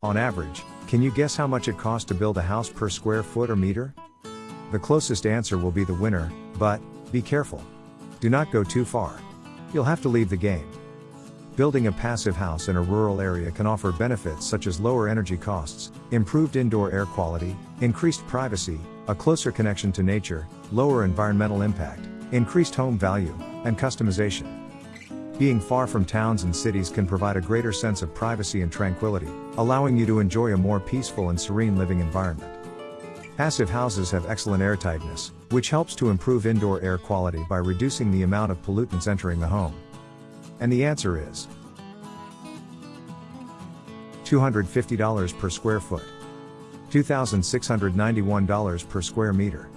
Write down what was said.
On average, can you guess how much it costs to build a house per square foot or meter? The closest answer will be the winner, but, be careful. Do not go too far. You'll have to leave the game. Building a passive house in a rural area can offer benefits such as lower energy costs, improved indoor air quality, increased privacy, a closer connection to nature, lower environmental impact, increased home value, and customization. Being far from towns and cities can provide a greater sense of privacy and tranquility, allowing you to enjoy a more peaceful and serene living environment. Passive houses have excellent airtightness, which helps to improve indoor air quality by reducing the amount of pollutants entering the home. And the answer is $250 per square foot, $2,691 per square meter.